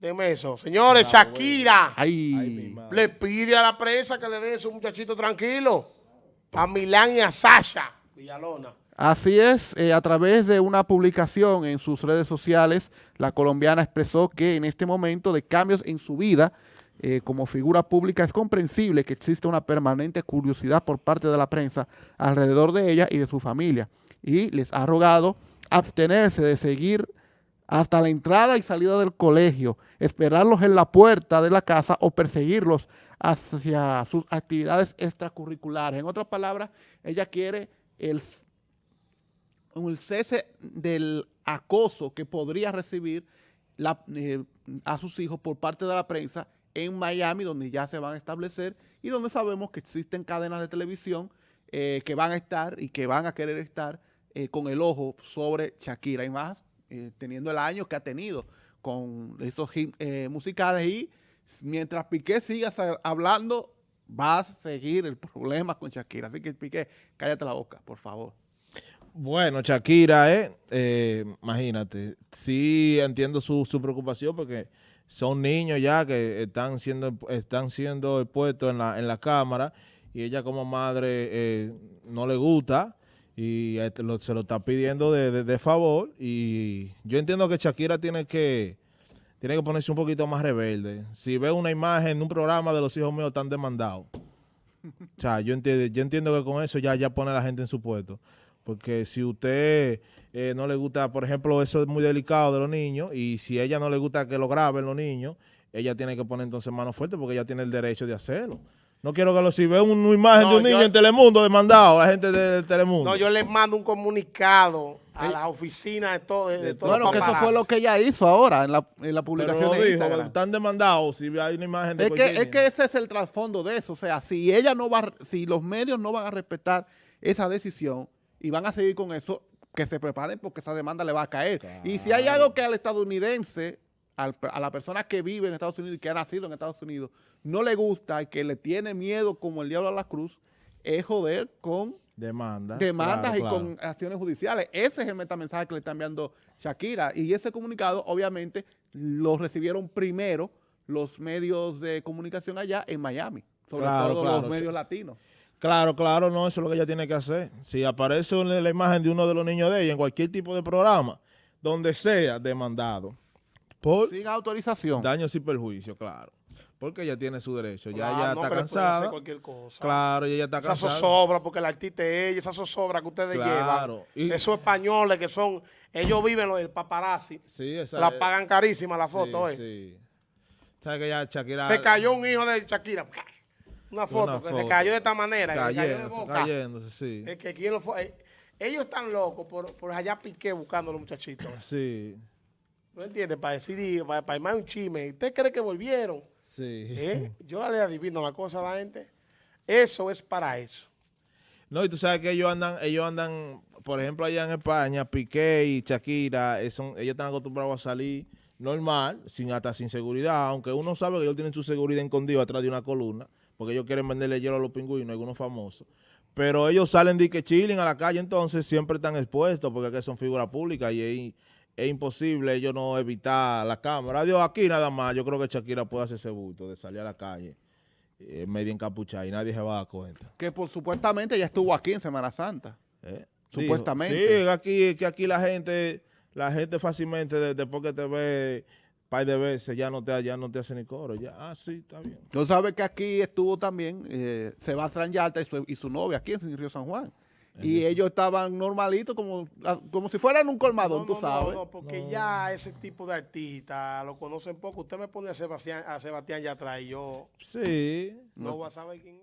Deme eso. Señores, Shakira Ay, le pide a la prensa que le den a esos muchachitos tranquilos. A Milán y a Sasha Villalona. Así es, eh, a través de una publicación en sus redes sociales, la colombiana expresó que en este momento de cambios en su vida, eh, como figura pública, es comprensible que exista una permanente curiosidad por parte de la prensa alrededor de ella y de su familia. Y les ha rogado abstenerse de seguir hasta la entrada y salida del colegio, esperarlos en la puerta de la casa o perseguirlos hacia sus actividades extracurriculares. En otras palabras, ella quiere el cese del acoso que podría recibir eh, a sus hijos por parte de la prensa en Miami, donde ya se van a establecer y donde sabemos que existen cadenas de televisión eh, que van a estar y que van a querer estar eh, con el ojo sobre Shakira y más, eh, teniendo el año que ha tenido con esos hits eh, musicales y mientras Piqué siga hablando, va a seguir el problema con Shakira. Así que Piqué, cállate la boca, por favor. Bueno, Shakira, eh, eh, imagínate, sí entiendo su, su preocupación porque son niños ya que están siendo están siendo expuestos en la, en la cámara y ella como madre eh, no le gusta y lo- se lo está pidiendo de, de- favor y yo entiendo que Shakira tiene que tiene que ponerse un poquito más rebelde. Si ve una imagen en un programa de los hijos míos están demandados. O sea, yo entiendo, yo entiendo que con eso ya, ya pone a la gente en su puesto. Porque si usted eh, no le gusta, por ejemplo, eso es muy delicado de los niños, y si ella no le gusta que lo graben los niños, ella tiene que poner entonces mano fuerte porque ella tiene el derecho de hacerlo. No quiero que lo, si ve una imagen No, de un niño yo- en Telemundo demandado, la gente de Telemundo. No, yo les mando un comunicado a la oficina de todo. De, todos Bueno, los que eso fue lo que ella hizo ahora en la, en la publicación de dijo, Instagram. están demandados si hay una imagen de Es que, es que ese es el trasfondo de eso. O sea, si ella no va, si los medios no van a respetar esa decisión y van a seguir con eso, que se preparen porque esa demanda le va a caer. Y si hay algo que al estadounidense, al- a la persona que vive en Estados Unidos y que ha nacido en Estados Unidos, no le gusta y que le tiene miedo como el diablo a la cruz, es joder con Demandas. demandas claro, y claro. con acciones judiciales. Ese es el metamensaje que le está enviando Shakira. Y ese comunicado, obviamente, lo recibieron primero los medios de comunicación allá en Miami, sobre Claro, todo los medios latinos. Claro, claro, no, eso es lo que ella tiene que hacer. Si aparece la imagen de uno de los niños de ella en cualquier tipo de programa, donde sea demandado, por Sin autorización. daños y perjuicios, claro. Porque ella tiene su derecho, ya ella no, está hacer cansada. cualquier cosa. Claro, ella está Esa cansada. zozobra, porque el artista es ella, esa zozobra que ustedes Claro, y- llevan. Esos españoles que son, ellos viven los el paparazzi. Sí, esa La pagan carísima la foto, sí, ¿eh? sí. ¿Sabes que ya Shakira... Se cayó un hijo de Shakira. Una foto Una que se cayó de esta manera. cayó Cayéndose, cayéndose, sí. Es que quién lo fue. eh, Ellos están locos por, por allá piqué buscando a los muchachitos. Sí, ¿No entiendes? Para decidir, para, para armar un chisme. ¿Usted cree que volvieron? sí. ¿Eh? Yo le adivino la cosa a la gente. Eso es para eso. No, y tú sabes que ellos andan, ellos andan, por ejemplo, allá en España, Piqué y Shakira, eh, son, ellos están acostumbrados a salir normal, sin hasta sin seguridad, aunque uno sabe que ellos tienen su seguridad escondida atrás de una columna, porque ellos quieren venderle hielo a los pingüinos, algunos famosos. Pero ellos salen de que chilling a la calle, entonces siempre están expuestos, porque aquí son figuras públicas y es, es imposible ellos no evitar la cámara. Dios, aquí nada más, yo creo que Shakira puede hacer ese bulto de salir a la calle eh, medio encapuchada y nadie se va a dar cuenta. Que por supuestamente ya estuvo aquí en Semana Santa. ¿Eh? Supuestamente. Dijo, Sí, que aquí, que aquí la gente, la gente fácilmente de- después que te ve par de veces ya no te, ya no te hace ni coro. Ya, ah, sí, está bien. Tú sabes que aquí estuvo también eh, Sebastián Yalta y su, y su novia aquí en Río San Juan. Y ellos estaban normalitos como, como si fueran un colmadón, No, tú no, sabes. No, no, porque ya ese tipo de artista lo conocen poco. Usted me pone a Sebastián, a Sebastián ya atrás y yo Sí. no voy a saber quién es.